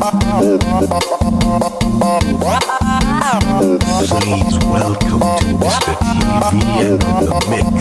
Please welcome to Mr. TV and the Mix.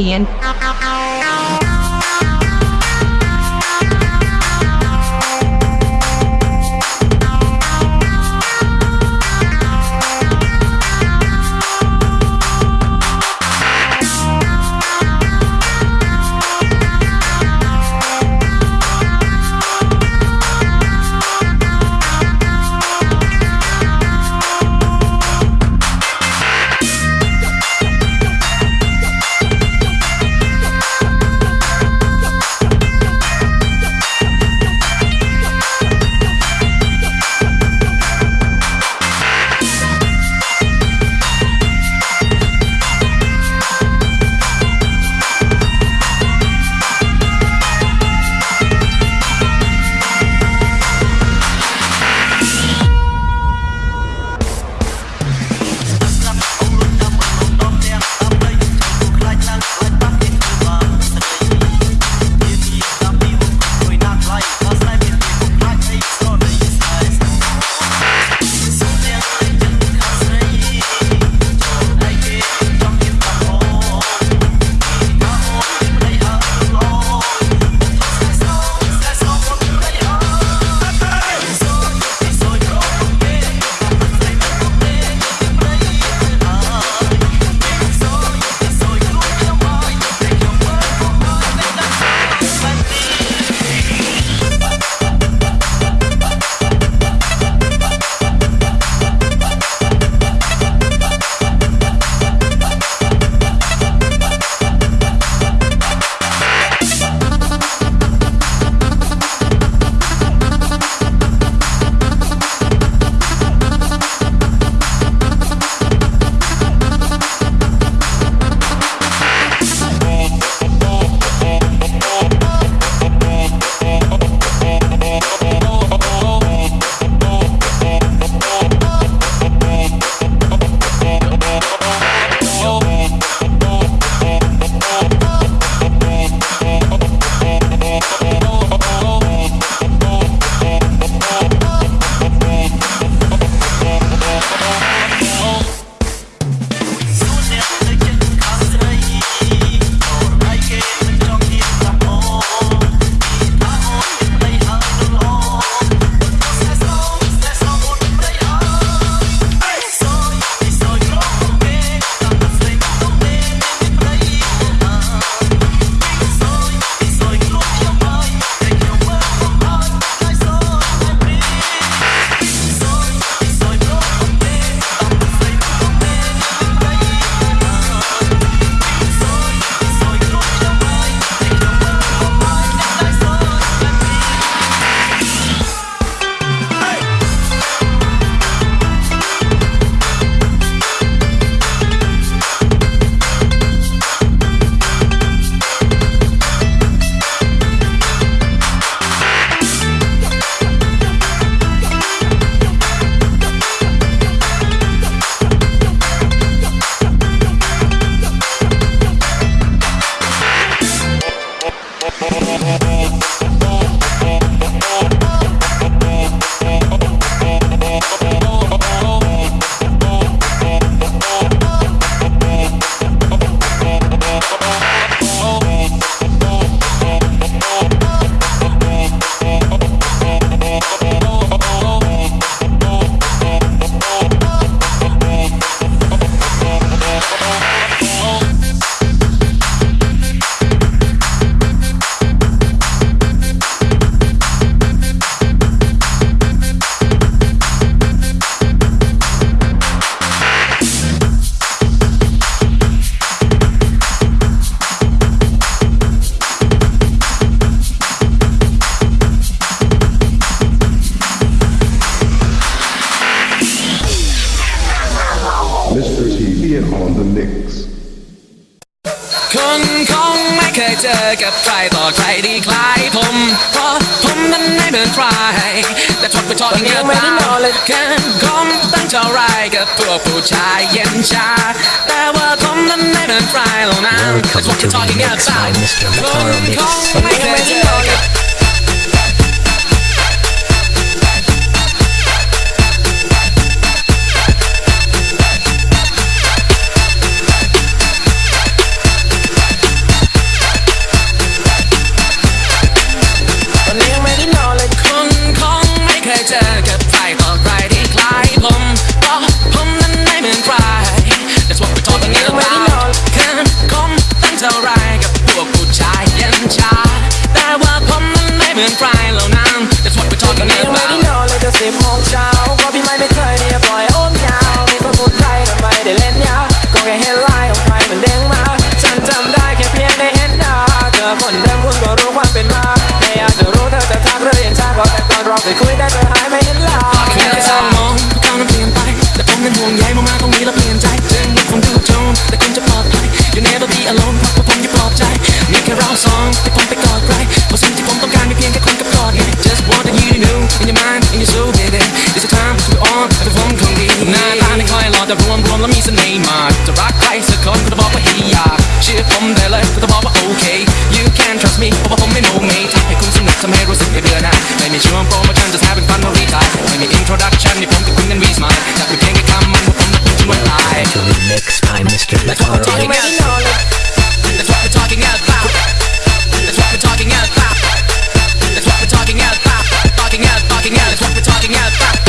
TV เท่าไรกับตัวผู้ชายเย็นชา แต่ว่าผมนั้นไม่เหมือนใครหรอกนะ Welcome That's what to we're the talking mix by about Mr. ค Mataro น Mix คงไม่เคยเจอกับ หายไม่เห็นลาแค่สามมองพวกเขานั้นเปลี่ยนไปแต่ผมนั้นห่วงใยมากๆตรงนี้แล้วเปลี่ยนใจถึงว่คุณดูโจรแต่คุณจะ You never be alone เพราะว่าผมจะปลอบใจ มีแค่เราสองที่ผมไปกอดใครเพราะสิ่งที่ผมต้องการมีเพียงแค่คนกับกอดไง Just want you to know in your mind in your soul baby It's a time to be on แต่ผมคงดีหน้าตาไม่ค่อยหล่อแต่รวมรวมแล้วมีเสน่ห์มากจะรักใครสักคนก็จะบอกว่า he อยากเชื่อผมได้เลยก็จะบอกว่า okay You can trust me เพราะว่าผมไม่โมเมทำให้คุณสนุกทำให้รู้สึกไม่เบื่อหน่ายไม่มีช่วงโปรโมชั่น just having fun no retire ไม่มี introduction นี่ผมกับคุณนั้น we smile จากเป็นเพียงแค่คำมันว่าผม That's what I to remix by Mr. That's what we're talking about. That's what we're talking about. That's what we're talking about. That's what we're talking about. Talking out, talking out. That's what we're talking about.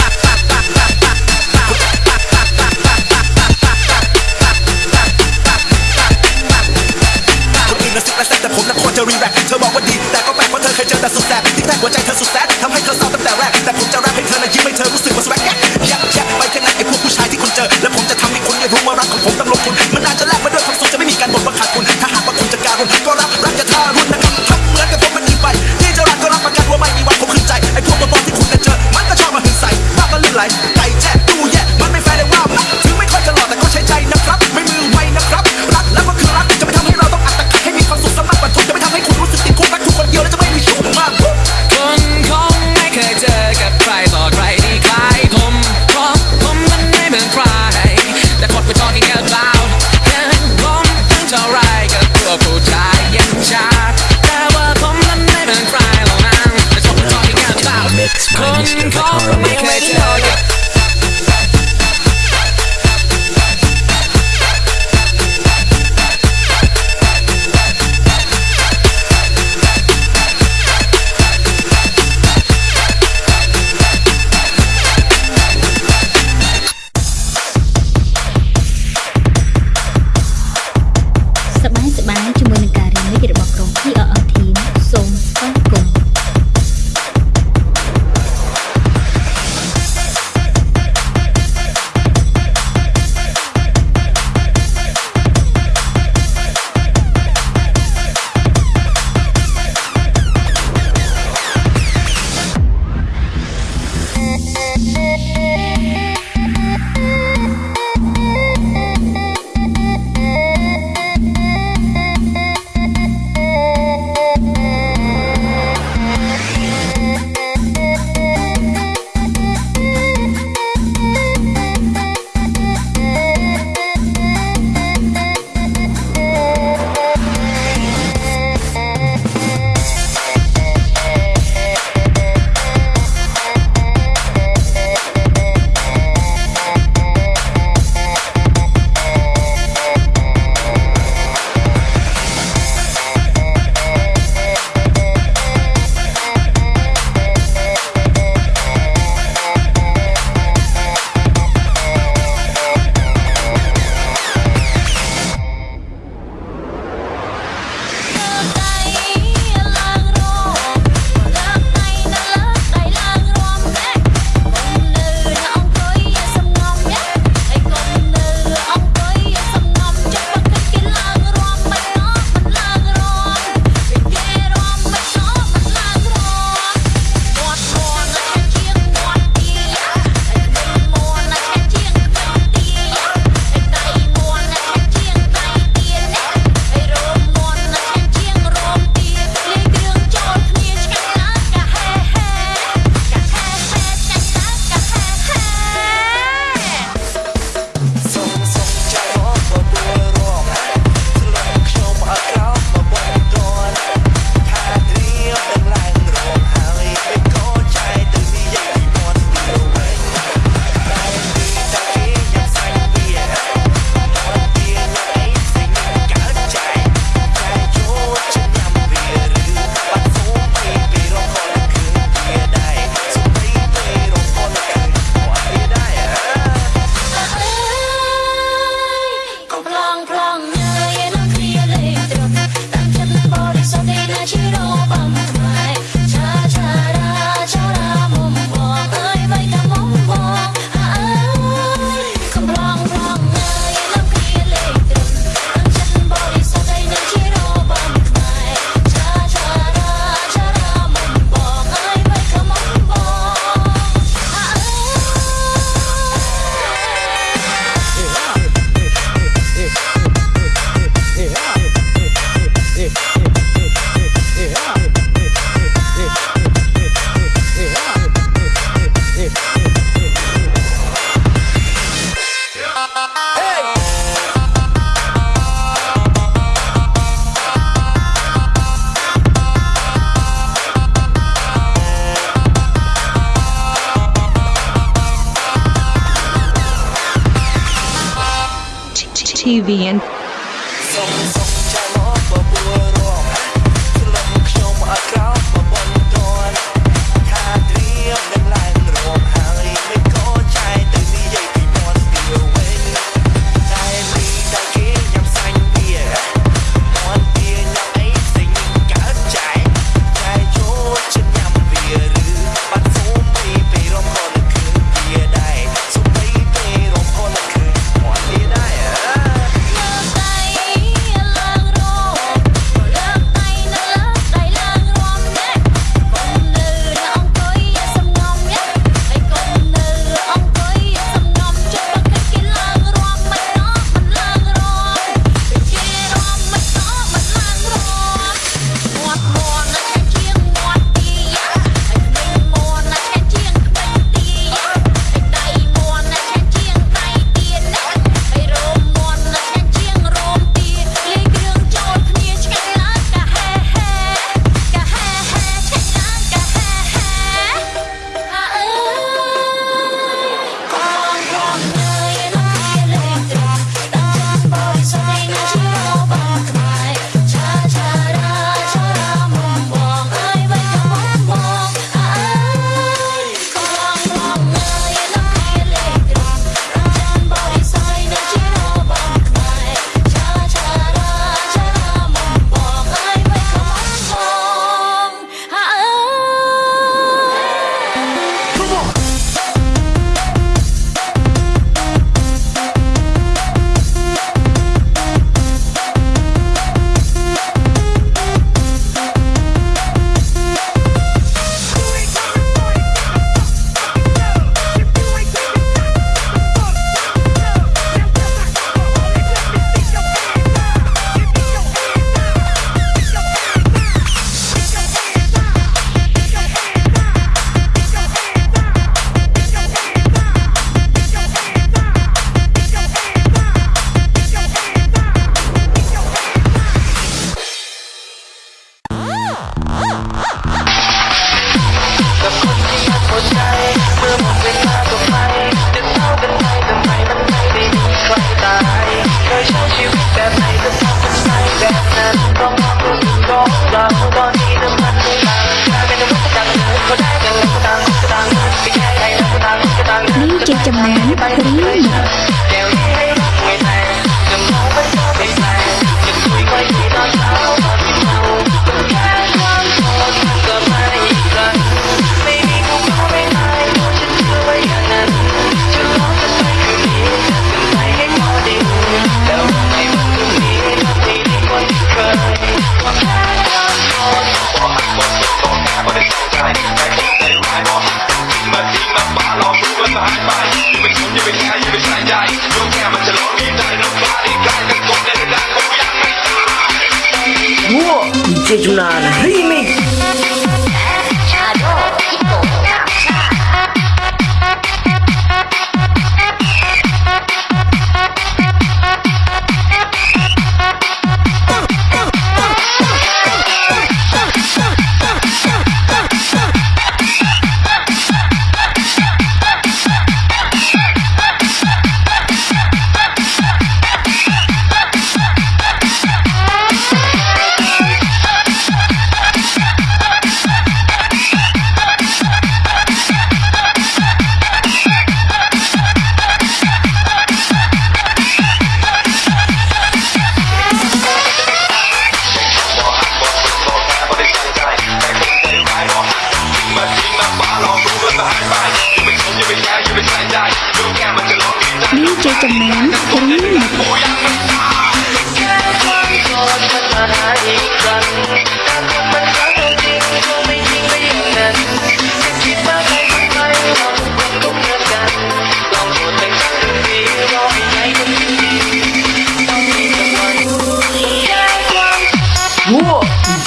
TV and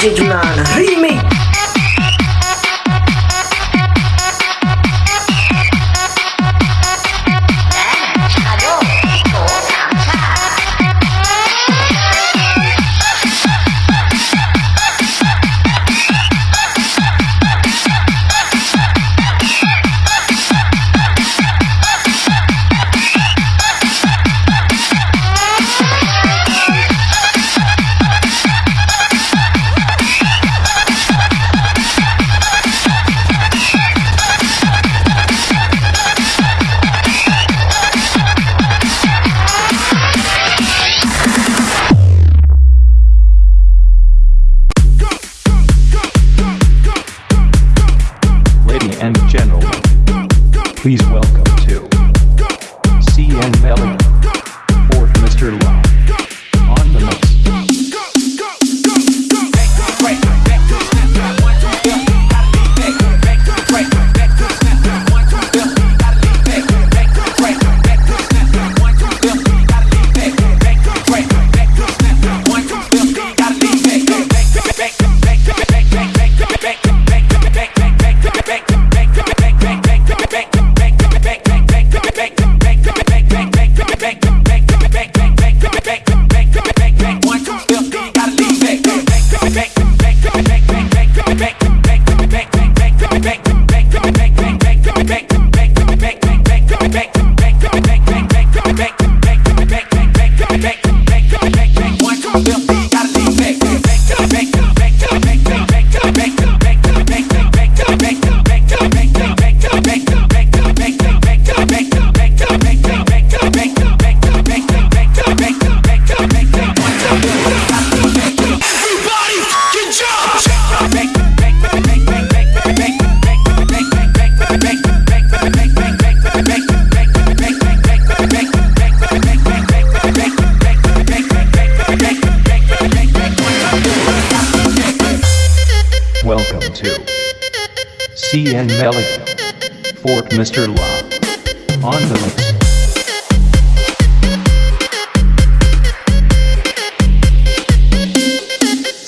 DJ Junana CN Melody. Fort Mr. Love. On the mix.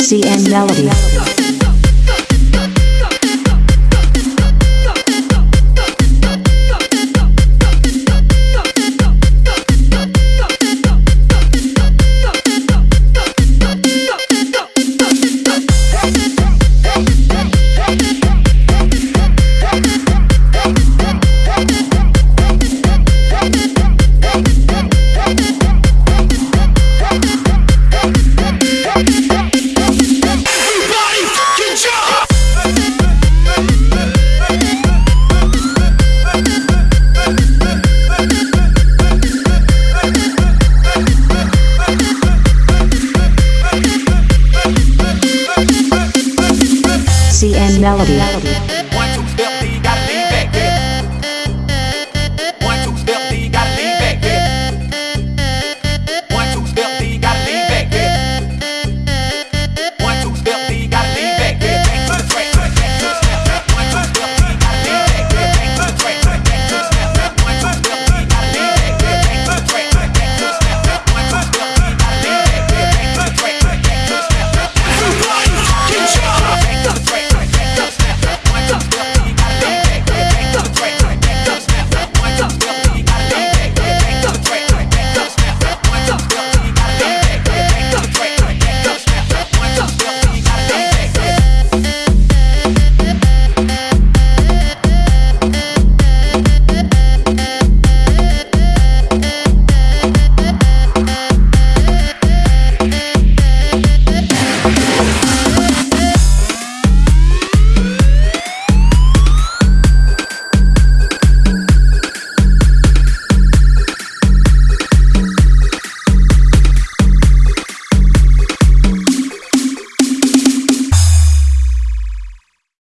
CN Melody.